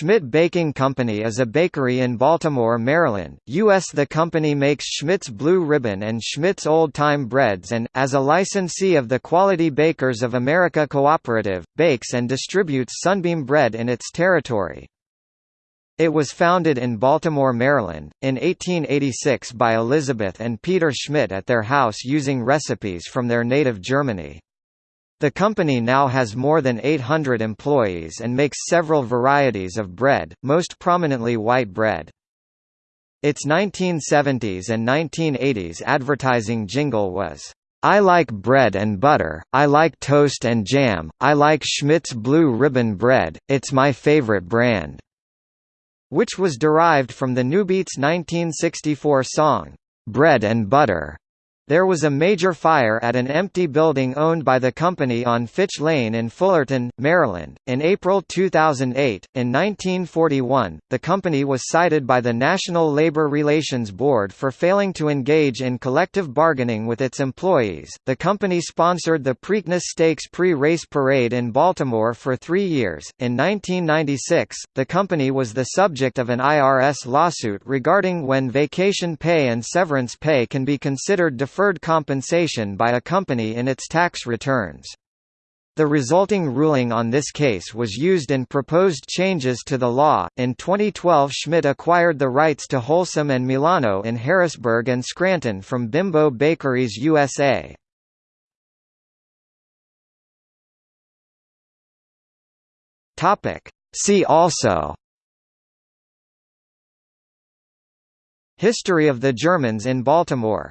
Schmidt Baking Company is a bakery in Baltimore, Maryland, U.S. The company makes Schmidt's Blue Ribbon and Schmidt's Old Time Breads and, as a licensee of the Quality Bakers of America Cooperative, bakes and distributes Sunbeam bread in its territory. It was founded in Baltimore, Maryland, in 1886 by Elizabeth and Peter Schmidt at their house using recipes from their native Germany. The company now has more than 800 employees and makes several varieties of bread, most prominently white bread. Its 1970s and 1980s advertising jingle was, "'I like bread and butter, I like toast and jam, I like Schmidt's Blue Ribbon Bread, it's my favorite brand", which was derived from the Newbeats' 1964 song, "'Bread and Butter' There was a major fire at an empty building owned by the company on Fitch Lane in Fullerton, Maryland, in April 2008. In 1941, the company was cited by the National Labor Relations Board for failing to engage in collective bargaining with its employees. The company sponsored the Preakness Stakes pre race parade in Baltimore for three years. In 1996, the company was the subject of an IRS lawsuit regarding when vacation pay and severance pay can be considered deferred deferred compensation by a company in its tax returns. The resulting ruling on this case was used in proposed changes to the law. In 2012, Schmidt acquired the rights to Holsum and Milano in Harrisburg and Scranton from Bimbo Bakeries USA. Topic: See also History of the Germans in Baltimore